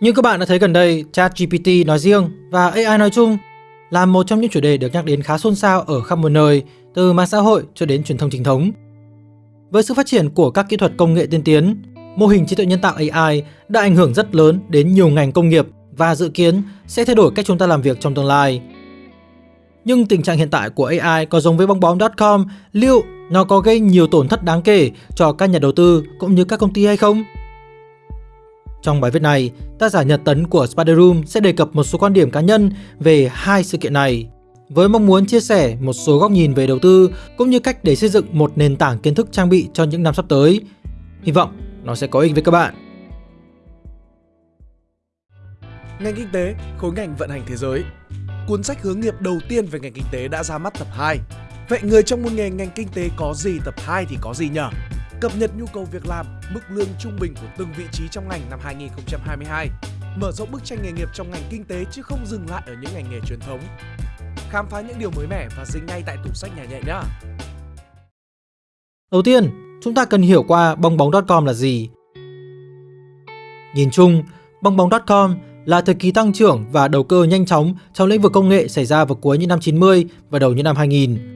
Như các bạn đã thấy gần đây, ChatGPT nói riêng và AI nói chung là một trong những chủ đề được nhắc đến khá xôn xao ở khắp mọi nơi, từ mạng xã hội cho đến truyền thông chính thống. Với sự phát triển của các kỹ thuật công nghệ tiên tiến, mô hình trí tuệ nhân tạo AI đã ảnh hưởng rất lớn đến nhiều ngành công nghiệp và dự kiến sẽ thay đổi cách chúng ta làm việc trong tương lai. Nhưng tình trạng hiện tại của AI có giống với bong bóng.com, liệu nó có gây nhiều tổn thất đáng kể cho các nhà đầu tư cũng như các công ty hay không? Trong bài viết này, tác giả Nhật Tấn của Spider Room sẽ đề cập một số quan điểm cá nhân về hai sự kiện này, với mong muốn chia sẻ một số góc nhìn về đầu tư cũng như cách để xây dựng một nền tảng kiến thức trang bị cho những năm sắp tới. Hy vọng nó sẽ có ích với các bạn. Ngành kinh tế, khối ngành vận hành thế giới. Cuốn sách hướng nghiệp đầu tiên về ngành kinh tế đã ra mắt tập 2. Vậy người trong môn nghề ngành kinh tế có gì tập 2 thì có gì nhỉ? Cập nhật nhu cầu việc làm, mức lương trung bình của từng vị trí trong ngành năm 2022. Mở rộng bức tranh nghề nghiệp trong ngành kinh tế chứ không dừng lại ở những ngành nghề truyền thống. Khám phá những điều mới mẻ và dính ngay tại tủ sách nhà nhẹ nhé. Đầu tiên, chúng ta cần hiểu qua bong bóng.com là gì. Nhìn chung, bong bóng.com là thời kỳ tăng trưởng và đầu cơ nhanh chóng trong lĩnh vực công nghệ xảy ra vào cuối những năm 90 và đầu những năm 2000.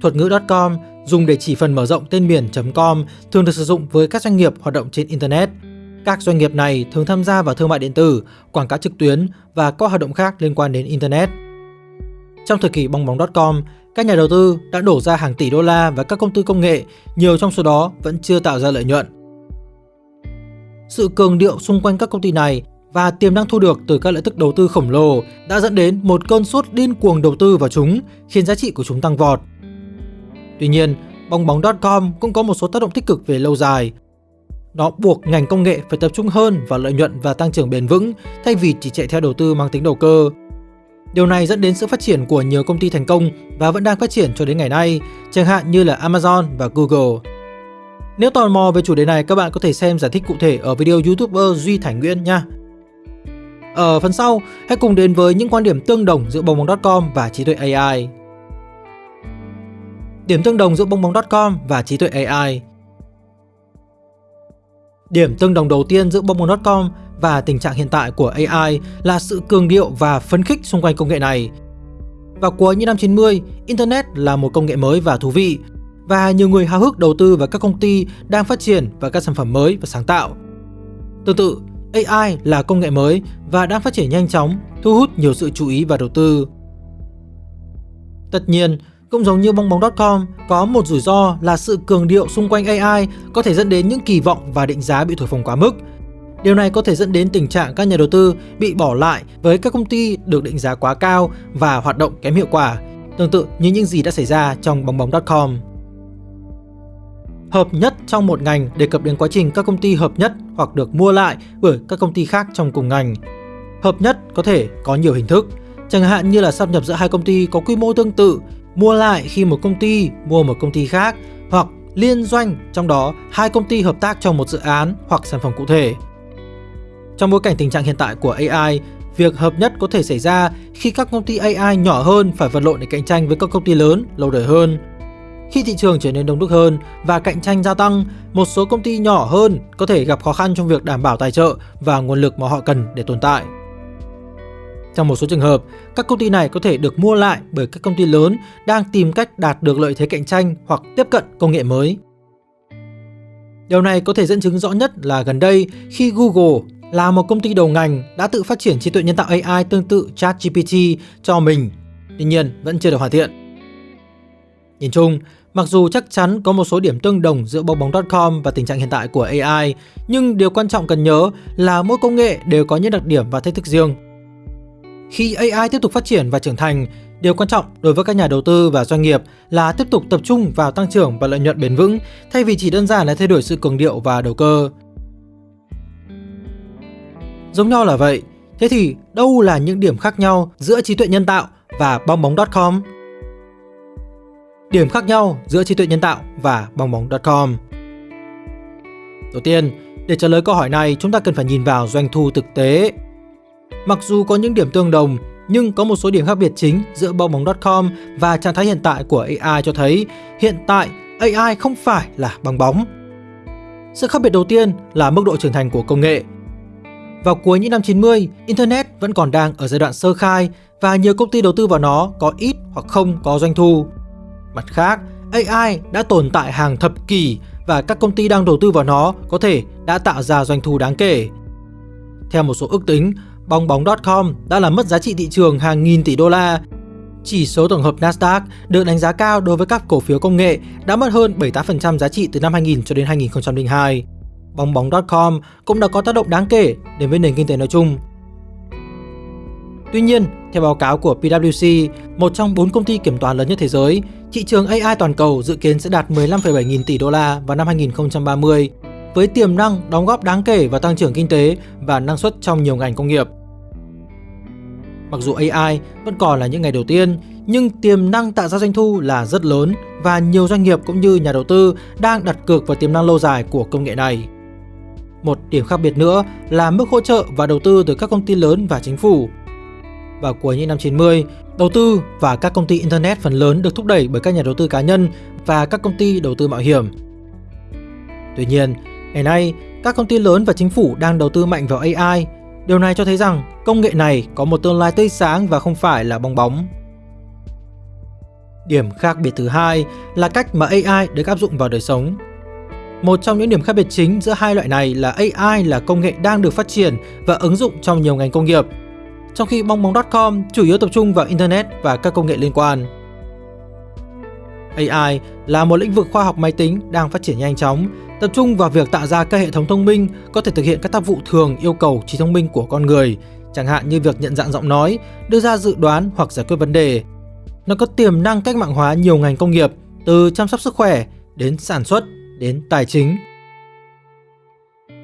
Thuật ngữ .com dùng để chỉ phần mở rộng tên miền .com thường được sử dụng với các doanh nghiệp hoạt động trên Internet. Các doanh nghiệp này thường tham gia vào thương mại điện tử, quảng cáo trực tuyến và các hoạt động khác liên quan đến Internet. Trong thời kỳ bong bóng.com, các nhà đầu tư đã đổ ra hàng tỷ đô la vào các công ty công nghệ, nhiều trong số đó vẫn chưa tạo ra lợi nhuận. Sự cường điệu xung quanh các công ty này và tiềm năng thu được từ các lợi tức đầu tư khổng lồ đã dẫn đến một cơn sốt điên cuồng đầu tư vào chúng, khiến giá trị của chúng tăng vọt. Tuy nhiên, bong bóng.com cũng có một số tác động tích cực về lâu dài. Nó buộc ngành công nghệ phải tập trung hơn vào lợi nhuận và tăng trưởng bền vững thay vì chỉ chạy theo đầu tư mang tính đầu cơ. Điều này dẫn đến sự phát triển của nhiều công ty thành công và vẫn đang phát triển cho đến ngày nay, chẳng hạn như là Amazon và Google. Nếu tò mò về chủ đề này, các bạn có thể xem giải thích cụ thể ở video YouTuber Duy Thành Nguyễn nha. Ở phần sau, hãy cùng đến với những quan điểm tương đồng giữa bong bóng.com và trí tuệ AI. Điểm tương đồng giữa bong bóng.com và trí tuệ AI Điểm tương đồng đầu tiên giữa bong bóng.com và tình trạng hiện tại của AI là sự cường điệu và phấn khích xung quanh công nghệ này. Vào cuối những năm 90, Internet là một công nghệ mới và thú vị, và nhiều người háo hức đầu tư vào các công ty đang phát triển và các sản phẩm mới và sáng tạo. Tương tự, AI là công nghệ mới và đang phát triển nhanh chóng, thu hút nhiều sự chú ý và đầu tư. Tất nhiên, cũng giống như bong bóng.com, có một rủi ro là sự cường điệu xung quanh AI có thể dẫn đến những kỳ vọng và định giá bị thổi phồng quá mức. Điều này có thể dẫn đến tình trạng các nhà đầu tư bị bỏ lại với các công ty được định giá quá cao và hoạt động kém hiệu quả, tương tự như những gì đã xảy ra trong bong bóng.com. Hợp nhất trong một ngành đề cập đến quá trình các công ty hợp nhất hoặc được mua lại bởi các công ty khác trong cùng ngành. Hợp nhất có thể có nhiều hình thức, chẳng hạn như là sáp nhập giữa hai công ty có quy mô tương tự, mua lại khi một công ty mua một công ty khác, hoặc liên doanh trong đó hai công ty hợp tác trong một dự án hoặc sản phẩm cụ thể. Trong bối cảnh tình trạng hiện tại của AI, việc hợp nhất có thể xảy ra khi các công ty AI nhỏ hơn phải vật lộn để cạnh tranh với các công ty lớn lâu đời hơn. Khi thị trường trở nên đông đúc hơn và cạnh tranh gia tăng, một số công ty nhỏ hơn có thể gặp khó khăn trong việc đảm bảo tài trợ và nguồn lực mà họ cần để tồn tại. Trong một số trường hợp, các công ty này có thể được mua lại bởi các công ty lớn đang tìm cách đạt được lợi thế cạnh tranh hoặc tiếp cận công nghệ mới. Điều này có thể dẫn chứng rõ nhất là gần đây khi Google là một công ty đầu ngành đã tự phát triển trí tuệ nhân tạo AI tương tự ChatGPT cho mình, tuy nhiên vẫn chưa được hoàn thiện. Nhìn chung, mặc dù chắc chắn có một số điểm tương đồng giữa bong bóng.com và tình trạng hiện tại của AI, nhưng điều quan trọng cần nhớ là mỗi công nghệ đều có những đặc điểm và thách thức riêng. Khi AI tiếp tục phát triển và trưởng thành, điều quan trọng đối với các nhà đầu tư và doanh nghiệp là tiếp tục tập trung vào tăng trưởng và lợi nhuận bền vững thay vì chỉ đơn giản là thay đổi sự cường điệu và đầu cơ. Giống nhau là vậy, thế thì đâu là những điểm khác nhau giữa trí tuệ nhân tạo và bong bóng.com? Điểm khác nhau giữa trí tuệ nhân tạo và bong bóng.com Đầu tiên, để trả lời câu hỏi này chúng ta cần phải nhìn vào doanh thu thực tế. Mặc dù có những điểm tương đồng, nhưng có một số điểm khác biệt chính giữa bong bóng.com và trạng thái hiện tại của AI cho thấy hiện tại AI không phải là bong bóng. Sự khác biệt đầu tiên là mức độ trưởng thành của công nghệ. vào cuối những năm 90, Internet vẫn còn đang ở giai đoạn sơ khai và nhiều công ty đầu tư vào nó có ít hoặc không có doanh thu. Mặt khác, AI đã tồn tại hàng thập kỷ và các công ty đang đầu tư vào nó có thể đã tạo ra doanh thu đáng kể. Theo một số ước tính, bong bóng.com đã làm mất giá trị thị trường hàng nghìn tỷ đô la. Chỉ số tổng hợp Nasdaq được đánh giá cao đối với các cổ phiếu công nghệ đã mất hơn 78% giá trị từ năm 2000 cho đến 2002. Bong bóng.com cũng đã có tác động đáng kể đến với nền kinh tế nói chung. Tuy nhiên, theo báo cáo của PwC, một trong bốn công ty kiểm toán lớn nhất thế giới, thị trường AI toàn cầu dự kiến sẽ đạt 15,7 nghìn tỷ đô la vào năm 2030, với tiềm năng đóng góp đáng kể vào tăng trưởng kinh tế và năng suất trong nhiều ngành công nghiệp. Mặc dù AI vẫn còn là những ngày đầu tiên, nhưng tiềm năng tạo ra doanh thu là rất lớn và nhiều doanh nghiệp cũng như nhà đầu tư đang đặt cược vào tiềm năng lâu dài của công nghệ này. Một điểm khác biệt nữa là mức hỗ trợ và đầu tư từ các công ty lớn và chính phủ. Vào cuối những năm 90, đầu tư và các công ty Internet phần lớn được thúc đẩy bởi các nhà đầu tư cá nhân và các công ty đầu tư mạo hiểm. Tuy nhiên, ngày nay, các công ty lớn và chính phủ đang đầu tư mạnh vào AI. Điều này cho thấy rằng công nghệ này có một tương lai tươi sáng và không phải là bong bóng. Điểm khác biệt thứ hai là cách mà AI được áp dụng vào đời sống. Một trong những điểm khác biệt chính giữa hai loại này là AI là công nghệ đang được phát triển và ứng dụng trong nhiều ngành công nghiệp, trong khi bong bóng.com chủ yếu tập trung vào Internet và các công nghệ liên quan. AI là một lĩnh vực khoa học máy tính đang phát triển nhanh chóng, tập trung vào việc tạo ra các hệ thống thông minh có thể thực hiện các tác vụ thường yêu cầu trí thông minh của con người, chẳng hạn như việc nhận dạng giọng nói, đưa ra dự đoán hoặc giải quyết vấn đề. Nó có tiềm năng cách mạng hóa nhiều ngành công nghiệp, từ chăm sóc sức khỏe đến sản xuất đến tài chính.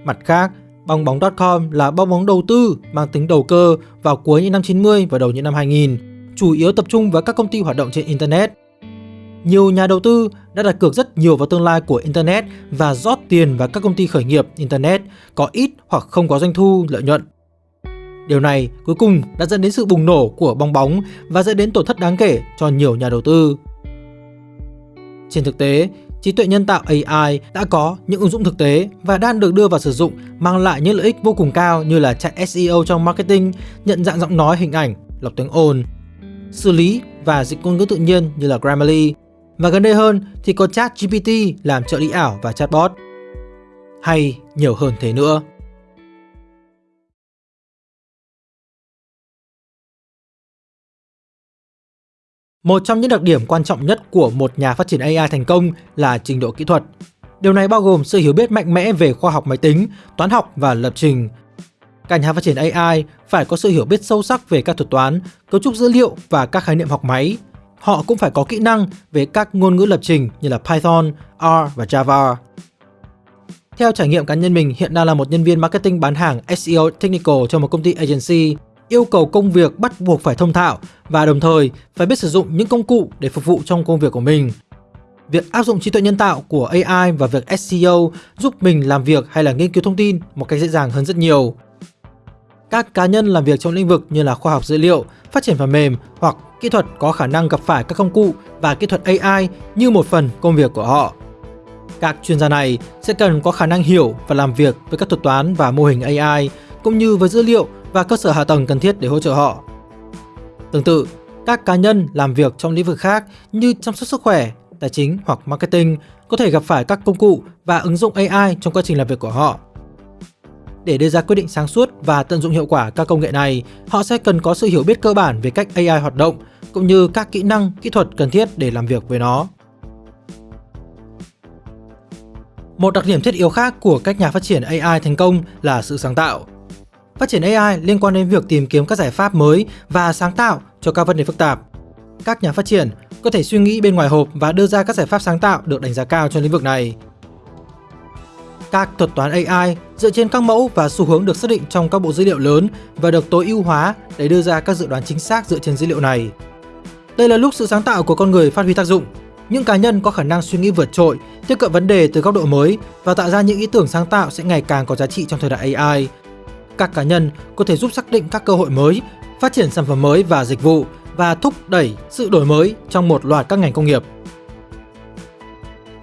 Mặt khác, bong bóng.com là bong bóng đầu tư mang tính đầu cơ vào cuối những năm 90 và đầu những năm 2000, chủ yếu tập trung vào các công ty hoạt động trên Internet. Nhiều nhà đầu tư đã đặt cược rất nhiều vào tương lai của Internet và rót tiền vào các công ty khởi nghiệp Internet có ít hoặc không có doanh thu lợi nhuận. Điều này cuối cùng đã dẫn đến sự bùng nổ của bong bóng và dẫn đến tổn thất đáng kể cho nhiều nhà đầu tư. Trên thực tế, trí tuệ nhân tạo AI đã có những ứng dụng thực tế và đang được đưa vào sử dụng mang lại những lợi ích vô cùng cao như là chạy SEO trong marketing, nhận dạng giọng nói hình ảnh, lọc tiếng ồn, xử lý và dịch ngôn ngữ tự nhiên như là Grammarly. Và gần đây hơn thì có chat GPT làm trợ lý ảo và chatbot. Hay nhiều hơn thế nữa. Một trong những đặc điểm quan trọng nhất của một nhà phát triển AI thành công là trình độ kỹ thuật. Điều này bao gồm sự hiểu biết mạnh mẽ về khoa học máy tính, toán học và lập trình. Các nhà phát triển AI phải có sự hiểu biết sâu sắc về các thuật toán, cấu trúc dữ liệu và các khái niệm học máy. Họ cũng phải có kỹ năng về các ngôn ngữ lập trình như là Python, R và Java. Theo trải nghiệm cá nhân mình, hiện đang là một nhân viên marketing bán hàng SEO Technical cho một công ty agency yêu cầu công việc bắt buộc phải thông thạo và đồng thời phải biết sử dụng những công cụ để phục vụ trong công việc của mình. Việc áp dụng trí tuệ nhân tạo của AI và việc SEO giúp mình làm việc hay là nghiên cứu thông tin một cách dễ dàng hơn rất nhiều. Các cá nhân làm việc trong lĩnh vực như là khoa học dữ liệu, phát triển phần mềm hoặc kỹ thuật có khả năng gặp phải các công cụ và kỹ thuật AI như một phần công việc của họ. Các chuyên gia này sẽ cần có khả năng hiểu và làm việc với các thuật toán và mô hình AI cũng như với dữ liệu và cơ sở hạ tầng cần thiết để hỗ trợ họ. Tương tự, các cá nhân làm việc trong lĩnh vực khác như chăm sóc sức khỏe, tài chính hoặc marketing có thể gặp phải các công cụ và ứng dụng AI trong quá trình làm việc của họ. Để đưa ra quyết định sáng suốt và tận dụng hiệu quả các công nghệ này, họ sẽ cần có sự hiểu biết cơ bản về cách AI hoạt động cũng như các kỹ năng, kỹ thuật cần thiết để làm việc với nó. Một đặc điểm thiết yếu khác của các nhà phát triển AI thành công là sự sáng tạo. Phát triển AI liên quan đến việc tìm kiếm các giải pháp mới và sáng tạo cho các vấn đề phức tạp. Các nhà phát triển có thể suy nghĩ bên ngoài hộp và đưa ra các giải pháp sáng tạo được đánh giá cao trong lĩnh vực này. Các thuật toán AI dựa trên các mẫu và xu hướng được xác định trong các bộ dữ liệu lớn và được tối ưu hóa để đưa ra các dự đoán chính xác dựa trên dữ liệu này. Đây là lúc sự sáng tạo của con người phát huy tác dụng. Những cá nhân có khả năng suy nghĩ vượt trội, tiếp cận vấn đề từ góc độ mới và tạo ra những ý tưởng sáng tạo sẽ ngày càng có giá trị trong thời đại AI các cá nhân có thể giúp xác định các cơ hội mới, phát triển sản phẩm mới và dịch vụ và thúc đẩy sự đổi mới trong một loạt các ngành công nghiệp.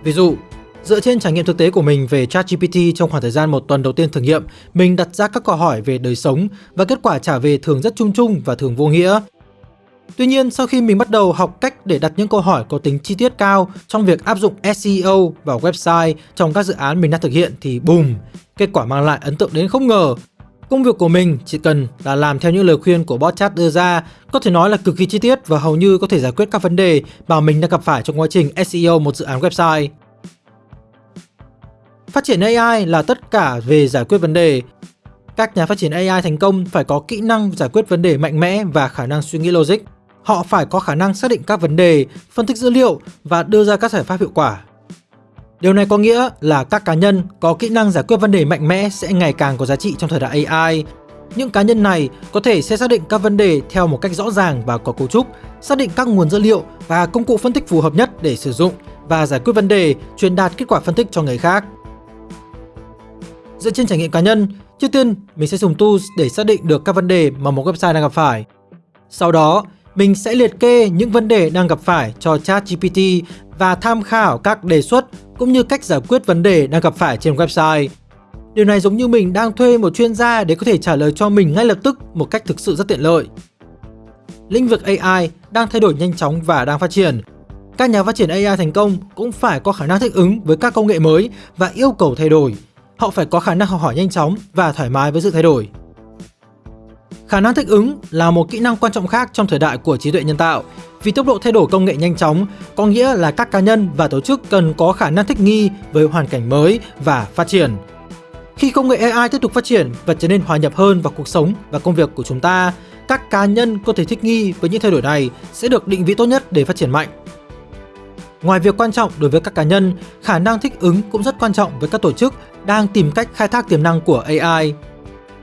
Ví dụ, Dựa trên trải nghiệm thực tế của mình về ChatGPT trong khoảng thời gian một tuần đầu tiên thử nghiệm, mình đặt ra các câu hỏi về đời sống và kết quả trả về thường rất chung chung và thường vô nghĩa. Tuy nhiên, sau khi mình bắt đầu học cách để đặt những câu hỏi có tính chi tiết cao trong việc áp dụng SEO vào website trong các dự án mình đang thực hiện thì boom, kết quả mang lại ấn tượng đến không ngờ. Công việc của mình chỉ cần là làm theo những lời khuyên của bot chat đưa ra, có thể nói là cực kỳ chi tiết và hầu như có thể giải quyết các vấn đề mà mình đang gặp phải trong quá trình SEO một dự án website. Phát triển AI là tất cả về giải quyết vấn đề. Các nhà phát triển AI thành công phải có kỹ năng giải quyết vấn đề mạnh mẽ và khả năng suy nghĩ logic. Họ phải có khả năng xác định các vấn đề, phân tích dữ liệu và đưa ra các giải pháp hiệu quả. Điều này có nghĩa là các cá nhân có kỹ năng giải quyết vấn đề mạnh mẽ sẽ ngày càng có giá trị trong thời đại AI. Những cá nhân này có thể sẽ xác định các vấn đề theo một cách rõ ràng và có cấu trúc, xác định các nguồn dữ liệu và công cụ phân tích phù hợp nhất để sử dụng và giải quyết vấn đề, truyền đạt kết quả phân tích cho người khác. Dựa trên trải nghiệm cá nhân, trước tiên mình sẽ dùng tools để xác định được các vấn đề mà một website đang gặp phải. Sau đó, mình sẽ liệt kê những vấn đề đang gặp phải cho ChatGPT và tham khảo các đề xuất cũng như cách giải quyết vấn đề đang gặp phải trên website. Điều này giống như mình đang thuê một chuyên gia để có thể trả lời cho mình ngay lập tức một cách thực sự rất tiện lợi. Lĩnh vực AI đang thay đổi nhanh chóng và đang phát triển. Các nhà phát triển AI thành công cũng phải có khả năng thích ứng với các công nghệ mới và yêu cầu thay đổi. Họ phải có khả năng học hỏi nhanh chóng và thoải mái với sự thay đổi. Khả năng thích ứng là một kỹ năng quan trọng khác trong thời đại của trí tuệ nhân tạo. Vì tốc độ thay đổi công nghệ nhanh chóng, có nghĩa là các cá nhân và tổ chức cần có khả năng thích nghi với hoàn cảnh mới và phát triển. Khi công nghệ AI tiếp tục phát triển và trở nên hòa nhập hơn vào cuộc sống và công việc của chúng ta, các cá nhân có thể thích nghi với những thay đổi này sẽ được định vị tốt nhất để phát triển mạnh. Ngoài việc quan trọng đối với các cá nhân, khả năng thích ứng cũng rất quan trọng với các tổ chức đang tìm cách khai thác tiềm năng của AI.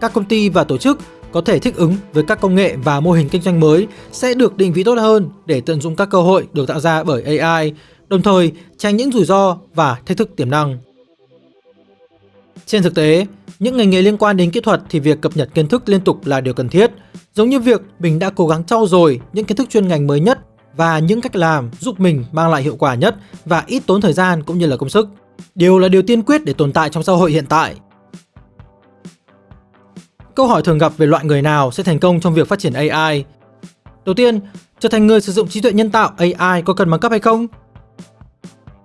Các công ty và tổ chức có thể thích ứng với các công nghệ và mô hình kinh doanh mới sẽ được định vị tốt hơn để tận dụng các cơ hội được tạo ra bởi AI, đồng thời tránh những rủi ro và thách thức tiềm năng. Trên thực tế, những ngành nghề liên quan đến kỹ thuật thì việc cập nhật kiến thức liên tục là điều cần thiết, giống như việc mình đã cố gắng trau dồi những kiến thức chuyên ngành mới nhất và những cách làm giúp mình mang lại hiệu quả nhất và ít tốn thời gian cũng như là công sức. Điều là điều tiên quyết để tồn tại trong xã hội hiện tại Câu hỏi thường gặp về loại người nào sẽ thành công trong việc phát triển AI. Đầu tiên, trở thành người sử dụng trí tuệ nhân tạo AI có cần bằng cấp hay không?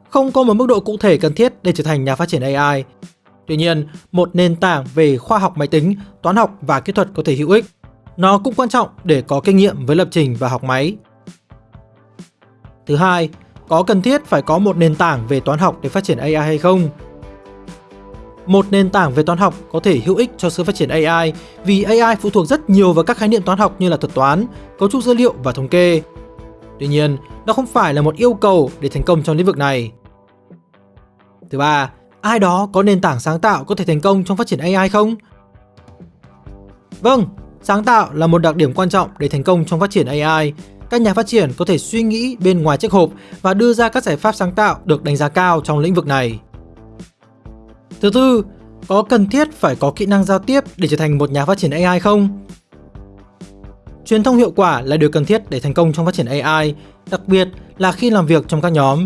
Không có một mức độ cụ thể cần thiết để trở thành nhà phát triển AI. Tuy nhiên, một nền tảng về khoa học máy tính, toán học và kỹ thuật có thể hữu ích. Nó cũng quan trọng để có kinh nghiệm với lập trình và học máy. Thứ hai, có cần thiết phải có một nền tảng về toán học để phát triển AI hay không? Một nền tảng về toán học có thể hữu ích cho sự phát triển AI vì AI phụ thuộc rất nhiều vào các khái niệm toán học như là thuật toán, cấu trúc dữ liệu và thống kê. Tuy nhiên, nó không phải là một yêu cầu để thành công trong lĩnh vực này. Thứ ba, ai đó có nền tảng sáng tạo có thể thành công trong phát triển AI không? Vâng, sáng tạo là một đặc điểm quan trọng để thành công trong phát triển AI. Các nhà phát triển có thể suy nghĩ bên ngoài chiếc hộp và đưa ra các giải pháp sáng tạo được đánh giá cao trong lĩnh vực này. Thứ tư, có cần thiết phải có kỹ năng giao tiếp để trở thành một nhà phát triển AI không? Truyền thông hiệu quả là điều cần thiết để thành công trong phát triển AI, đặc biệt là khi làm việc trong các nhóm.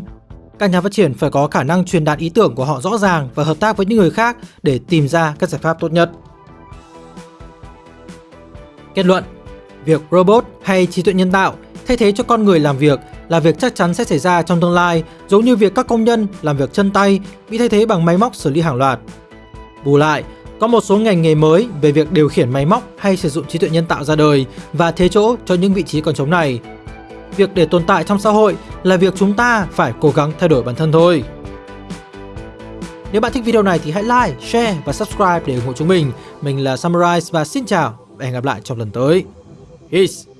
Các nhà phát triển phải có khả năng truyền đạt ý tưởng của họ rõ ràng và hợp tác với những người khác để tìm ra các giải pháp tốt nhất. Kết luận Việc robot hay trí tuệ nhân tạo thay thế cho con người làm việc là việc chắc chắn sẽ xảy ra trong tương lai, giống như việc các công nhân làm việc chân tay bị thay thế bằng máy móc xử lý hàng loạt. Bù lại, có một số ngành nghề mới về việc điều khiển máy móc hay sử dụng trí tuệ nhân tạo ra đời và thế chỗ cho những vị trí còn trống này. Việc để tồn tại trong xã hội là việc chúng ta phải cố gắng thay đổi bản thân thôi. Nếu bạn thích video này thì hãy like, share và subscribe để ủng hộ chúng mình. Mình là Summarize và xin chào và hẹn gặp lại trong lần tới. Peace!